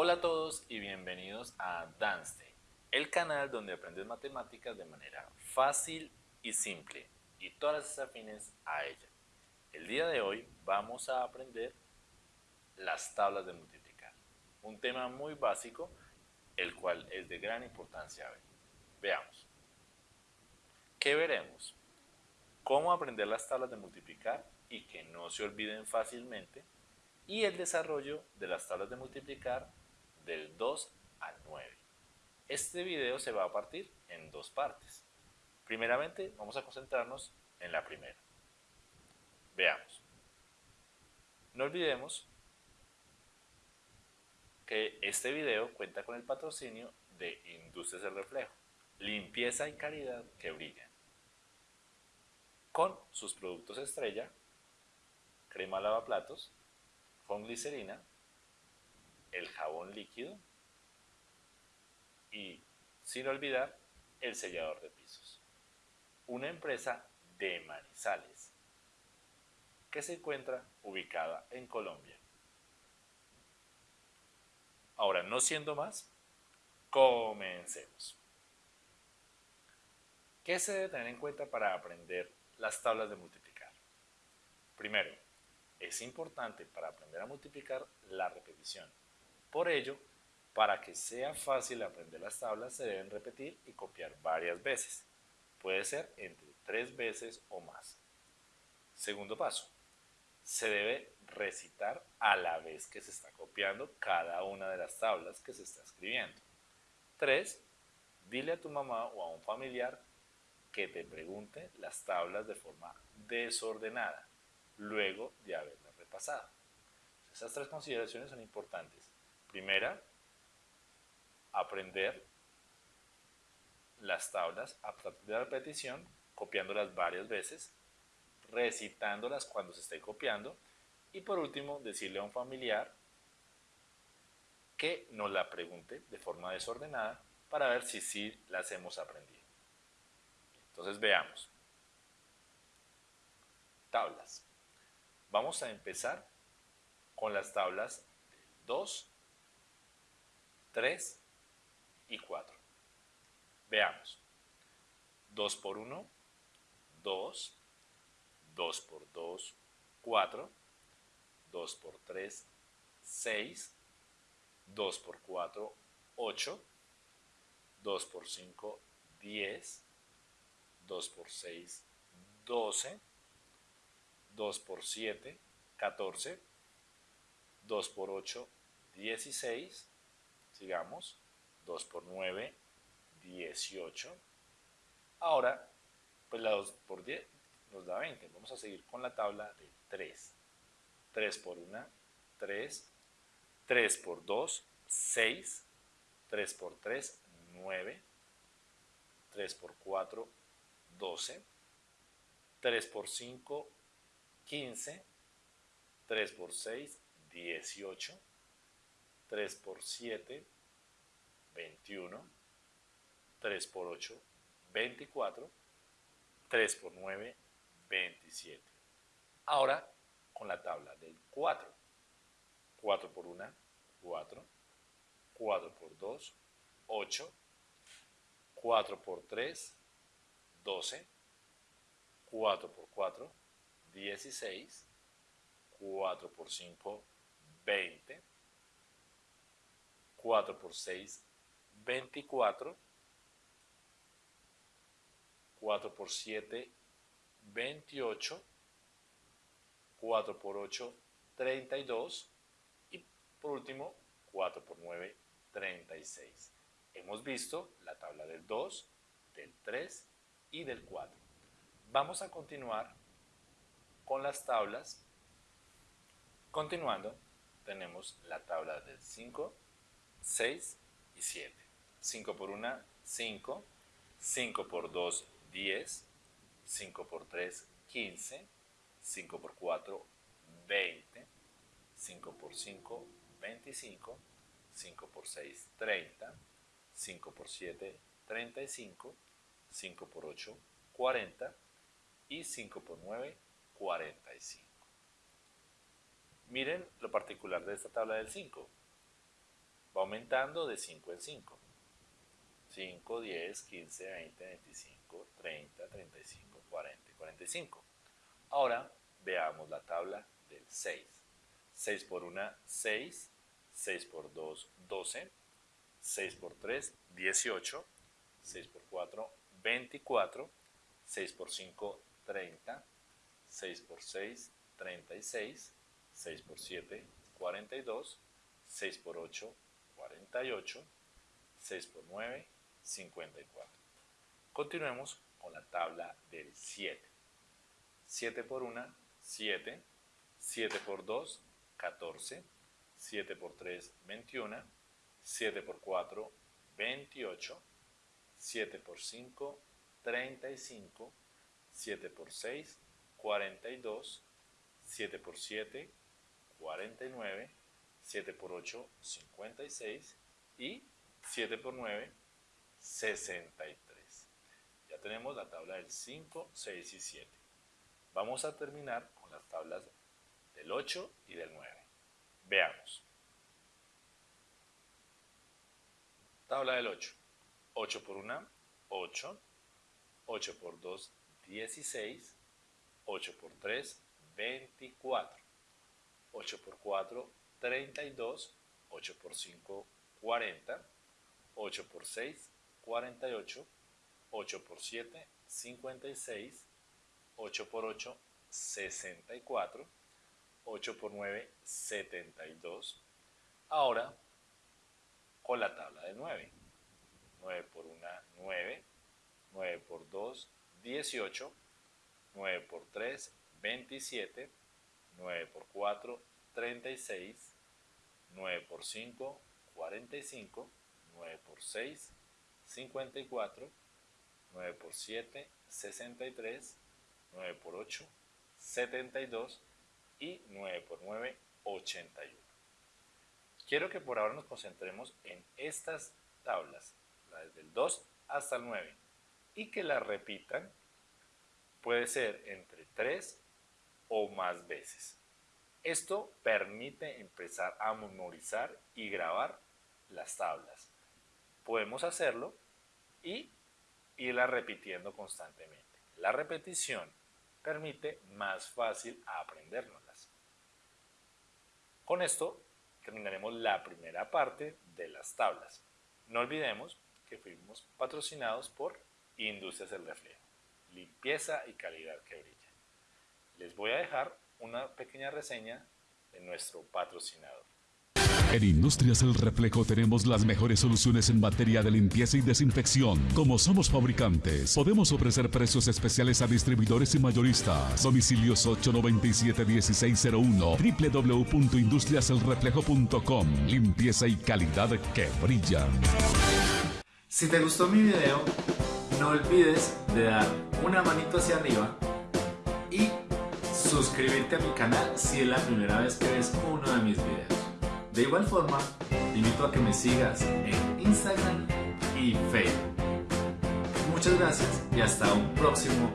Hola a todos y bienvenidos a Danste, el canal donde aprendes matemáticas de manera fácil y simple y todas las afines a ella. El día de hoy vamos a aprender las tablas de multiplicar, un tema muy básico, el cual es de gran importancia hoy. Veamos. ¿Qué veremos? Cómo aprender las tablas de multiplicar y que no se olviden fácilmente y el desarrollo de las tablas de multiplicar del 2 al 9. Este video se va a partir en dos partes. Primeramente vamos a concentrarnos en la primera. Veamos. No olvidemos que este video cuenta con el patrocinio de Industrias del Reflejo, limpieza y calidad que brillan. Con sus productos estrella, crema lavaplatos, con glicerina, el jabón líquido y, sin olvidar, el sellador de pisos. Una empresa de Manizales que se encuentra ubicada en Colombia. Ahora, no siendo más, comencemos. ¿Qué se debe tener en cuenta para aprender las tablas de multiplicar? Primero, es importante para aprender a multiplicar la repetición. Por ello, para que sea fácil aprender las tablas se deben repetir y copiar varias veces. Puede ser entre tres veces o más. Segundo paso, se debe recitar a la vez que se está copiando cada una de las tablas que se está escribiendo. 3. Dile a tu mamá o a un familiar que te pregunte las tablas de forma desordenada, luego de haberlas repasado. Esas tres consideraciones son importantes. Primera, aprender las tablas a partir de la repetición, copiándolas varias veces, recitándolas cuando se esté copiando y por último decirle a un familiar que nos la pregunte de forma desordenada para ver si sí las hemos aprendido. Entonces veamos. Tablas. Vamos a empezar con las tablas 2, 3 y 4. Veamos. 2 por 1, 2, 2 por 2, 4, 2 por 3, 6, 2 por 4, 8, 2 por 5, 10, 2 por 6, 12, 2 por 7, 14, 2 por 8, 16, sigamos, 2 por 9, 18. Ahora, pues la 2 por 10 nos da 20. Vamos a seguir con la tabla de 3. 3 por 1, 3. 3 por 2, 6. 3 por 3, 9. 3 por 4, 12. 3 por 5, 15. 3 por 6, 18, 3 por 7, 21, 3 por 8, 24, 3 por 9, 27. Ahora con la tabla del 4. 4 por 1, 4. 4 por 2, 8. 4 por 3, 12. 4 por 4, 16. 4 por 5, 20. 4 por 6, 24. 4 por 7, 28. 4 por 8, 32. Y por último, 4 por 9, 36. Hemos visto la tabla del 2, del 3 y del 4. Vamos a continuar con las tablas. Continuando, tenemos la tabla del 5, 6 y 7. 5 por 1, 5. 5 por 2, 10. 5 por 3, 15. 5 por 4, 20. 5 por 5, 25. 5 por 6, 30. 5 por 7, 35. 5 por 8, 40. Y 5 por 9, 45. Miren lo particular de esta tabla del 5. Va aumentando de 5 en 5. 5, 10, 15, 20, 25, 30, 35, 40 45. Ahora veamos la tabla del 6. 6 por 1, 6. 6 por 2, 12. 6 por 3, 18. 6 por 4, 24. 6 por 5, 30. 6 por 6, 36. 6 por 7, 42. 6 por 8, 48. 6 por 9, 54. Continuemos con la tabla del 7. 7 por 1, 7. 7 por 2, 14. 7 por 3, 21. 7 por 4, 28. 7 por 5, 35. 7 por 6, 42. 7 por 7, 49. 7 por 8, 56. Y 7 por 9, 63. Ya tenemos la tabla del 5, 6 y 7. Vamos a terminar con las tablas del 8 y del 9. Veamos. Tabla del 8. 8 por 1, 8. 8 por 2, 16. 8 por 3, 24. 8 por 4, 32. 8 por 5, 40. 8 por 6, 48, 8 por 7, 56, 8 por 8, 64, 8 por 9, 72. Ahora, con la tabla de 9. 9 por 1, 9. 9 por 2, 18. 9 por 3, 27. 9 por 4, 36. 9 por 5, 45. 9 por 6, 54, 9 por 7, 63, 9 por 8, 72 y 9 por 9, 81. Quiero que por ahora nos concentremos en estas tablas, desde el 2 hasta el 9, y que las repitan, puede ser entre 3 o más veces. Esto permite empezar a memorizar y grabar las tablas podemos hacerlo y irla repitiendo constantemente. La repetición permite más fácil aprendérnoslas. Con esto terminaremos la primera parte de las tablas. No olvidemos que fuimos patrocinados por Industrias del Reflejo, limpieza y calidad que brilla. Les voy a dejar una pequeña reseña de nuestro patrocinador. En Industrias El Reflejo tenemos las mejores soluciones en materia de limpieza y desinfección. Como somos fabricantes, podemos ofrecer precios especiales a distribuidores y mayoristas. Domicilios 897-1601, www.industriaselreflejo.com. Limpieza y calidad que brilla. Si te gustó mi video, no olvides de dar una manito hacia arriba y suscribirte a mi canal si es la primera vez que ves uno de mis videos. De igual forma, te invito a que me sigas en Instagram y Facebook. Muchas gracias y hasta un próximo